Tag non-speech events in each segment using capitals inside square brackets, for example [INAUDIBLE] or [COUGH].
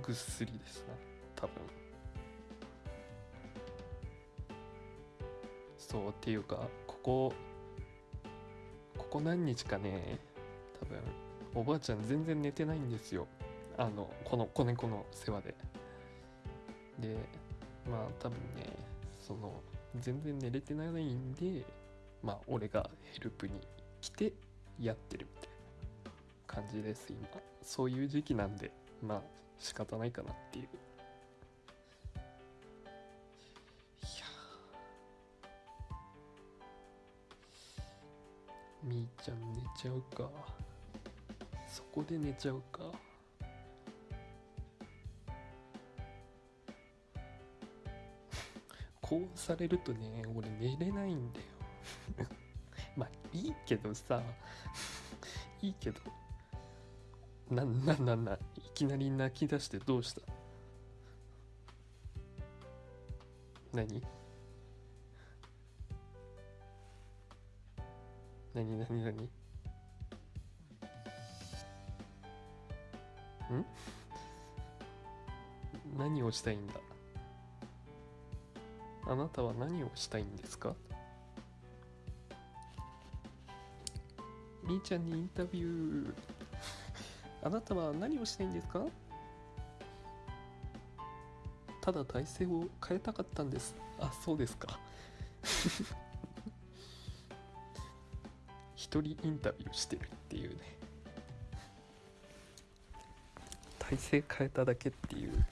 ぐっすりですな多分。そうっていうかここここ何日かね多分おばあちゃん全然寝てないんですよ。あのこの子猫の世話で。でまあ多分ねその全然寝れてないんでまあ俺がヘルプに来てやってるみたいな感じです今。そういう時期なんでまあ仕方ないかなっていう。いやみーちゃん寝ちゃうか。そこで寝ちゃうか。[LAUGHS] こうされるとね俺寝れないんだよ。[LAUGHS] まあいいけどさ。[LAUGHS] いいけど。なんなんなんなんいきなり泣き出してどうした？何？何何何？ん？何をしたいんだ？あなたは何をしたいんですか？みーちゃんにインタビュー。あなたは何をしたいんですか？ただ体勢を変えたかったんです。あそうですか。[LAUGHS] 一人インタビューしてるっていうね。体勢変えただけっていう。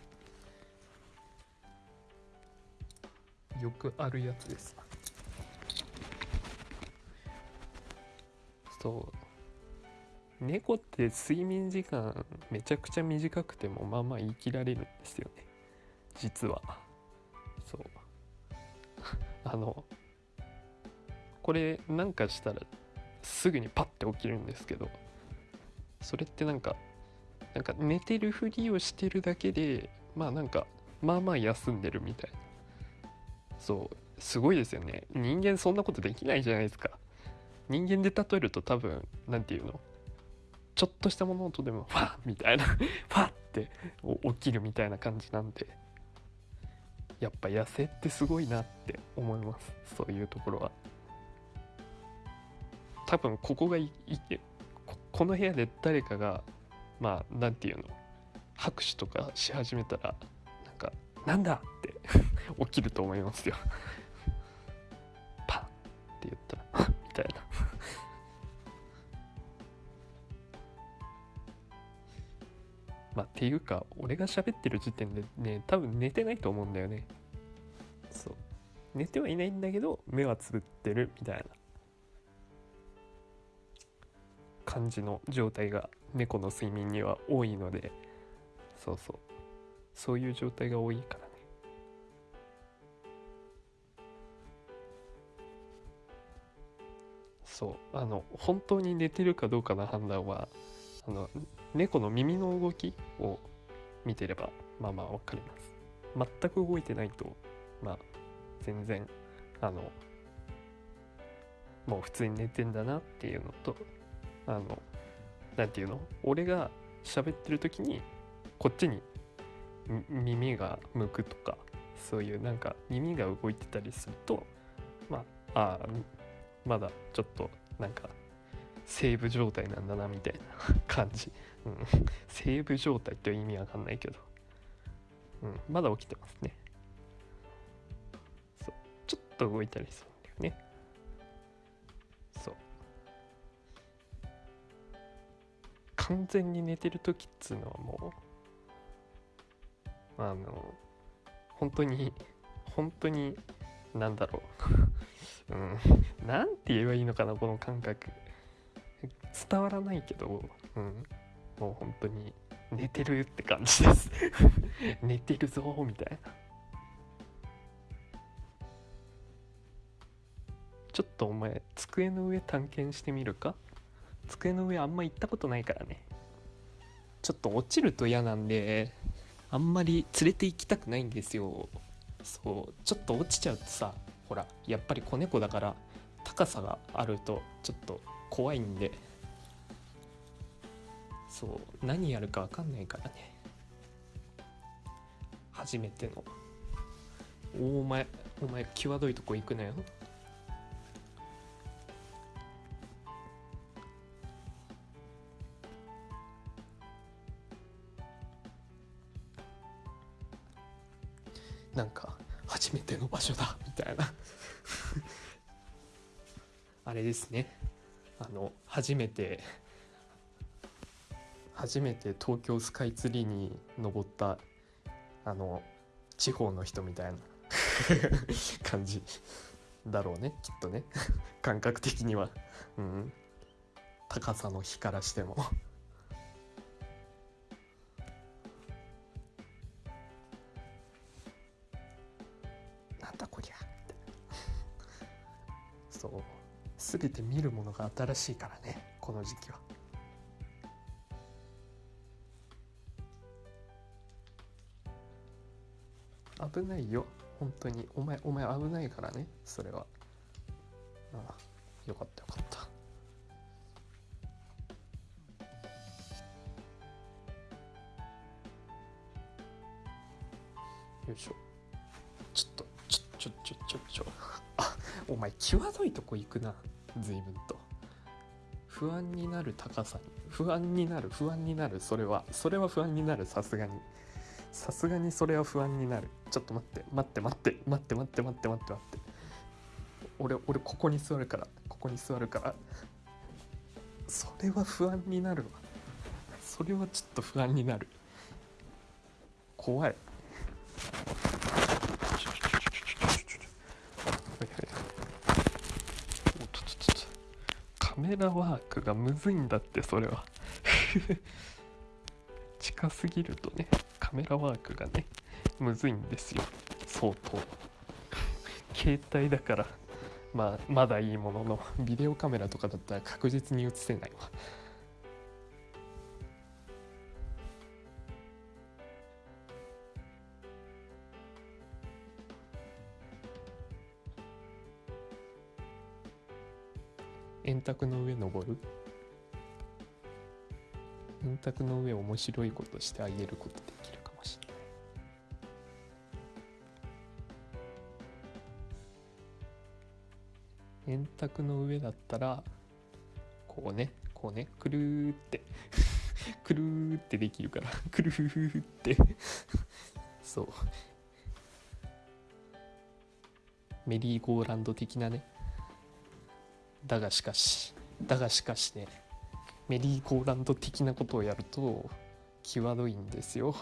よくあるやつです。そう。猫って睡眠時間めちゃくちゃ短くてもまあまあ言い切られるんですよね。実は。そう。[LAUGHS] あのこれなんかしたらすぐにパッて起きるんですけどそれってなんかなんか寝てるふりをしてるだけでまあなんかまあまあ休んでるみたいな。そう。すごいですよね。人間そんなことできないじゃないですか。人間で例えると多分何て言うの？ちょっとした物音でもファッみたいな [LAUGHS] ファッって起きるみたいな感じなんでやっぱ野生ってすごいなって思いますそういうところは多分ここがいいこの部屋で誰かがまあ何て言うの拍手とかし始めたらなんか「なんだ!」って [LAUGHS] 起きると思いますよまあっていうか俺が喋ってる時点でね多分寝てないと思うんだよね。そう。寝てはいないんだけど目はつぶってるみたいな。感じの状態が猫の睡眠には多いので。そうそう。そういう状態が多いからね。そう。あの本当に寝てるかどうかの判断はあの猫の耳の動きを見てればまあまあ分かります。全く動いてないとまあ全然あのもう普通に寝てんだなっていうのとあの何て言うの？俺が喋ってる時にこっちに耳が向くとかそういうなんか耳が動いてたりするとまああまだちょっとなんかセーブ状態なんだなみたいな感じ、うん、[LAUGHS] セーブ状態って意味わかんないけど、うん、まだ起きてますね。そう。ちょっと動いたりするんだよね。そう。完全に寝てる時っつうのはもうあの本当に本当になんだろう。[LAUGHS] うん。なんて言えばいいのかなこの感覚。伝わらないけど、うん、もう本当に寝てるって感じです。[LAUGHS] 寝てるぞみたいな。ちょっとお前机の上探検してみるか？机の上あんま行ったことないからね。ちょっと落ちると嫌なんであんまり連れて行きたくないんですよ。そう。ちょっと落ちちゃうとさほらやっぱり子猫だから高さがあるとちょっと怖いんで。そう何やるか分かんないからね。初めての。お前お前際どいとこ行くなよ。なんか初めての場所だみたいな。[LAUGHS] あれですね。あの初めて初めて東京スカイツリーに登ったあの地方の人みたいな [LAUGHS] 感じだろうねきっとね。感覚的には。うん。高さの比からしても。なんだこりゃって。そう。全て見るものが新しいからねこの時期は危ないよ。本当に。お前お前危ないからね。それは。ああよかったよかった。よいしょ。ちょっとちょちょちょちょちょ。あお前際どいとこ行くな。随分と。不安になる高さに。不安になる不安になる。それはそれは不安になる。さすがに。さすがにそれは不安になる。ちょっと待って。待って待って。待って待って。待って待って。待って俺俺ここに座るから。ここに座るから。それは不安になるわ。それはちょっと不安になる。怖い。カメラワークがむずいんだってそれは。[LAUGHS] 近すぎるとね。カメラワークがねむずいんですよ。相当。携帯だからまあまだいいもののビデオカメラとかだったら確実に映せないわ。円卓の上登る？円卓の上面白いことしてあげること。円卓の上だったらこうねこうねくるーって [LAUGHS] くるーってできるから [LAUGHS] くるーって。そう。メリーゴーランド的なね。だがしかしだがしかしねメリーゴーランド的なことをやると際どいんですよ。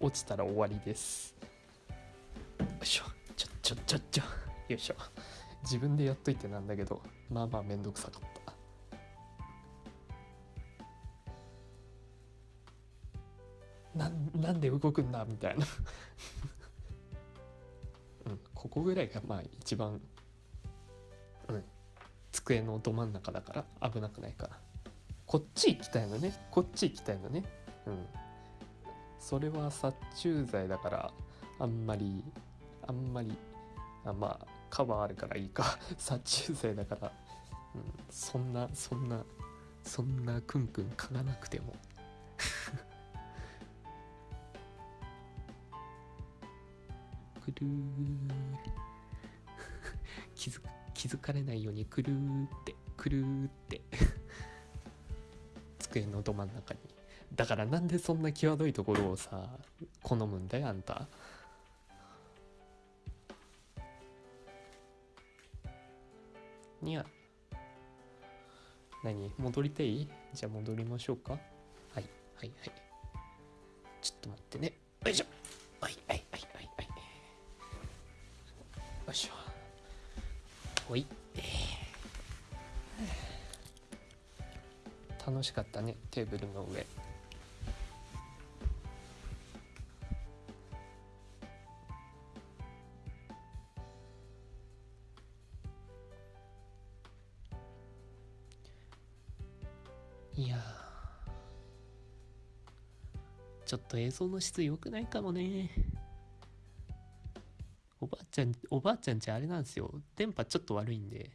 落ちたら終わりです。よいしょ。ちょちょちょちょ。よいしょ。自分でやっといてなんだけどまあまあめんどくさかった。ななんで動くんだみたいな。[LAUGHS] うんここぐらいがまあ一番うん机のど真ん中だから危なくないから。こっち行きたいのね。こっち行きたいのね。うん。それは殺虫剤だからあんまりあんまりあまあカバーあるからいいか。[LAUGHS] 殺虫剤だから、うん、そんなそんなそんなクンクン嗅がなくても。[LAUGHS] くるー。[LAUGHS] 気づ気づかれないようにくるーって。くるーって。机のど真ん中に。だからなんでそんな際どいところをさ好むんだよあんた。にゃ何？戻りたい？じゃあ戻りましょうか。はいはいはい。ちょっと待ってね。よいしょ。はいはいはいはいはい。よいしょ。ほい。楽しかったね。テーブルの上。いやー。ちょっと映像の質良くないかもね。おばあちゃんおばあちゃんちあれなんですよ。電波ちょっと悪いんで。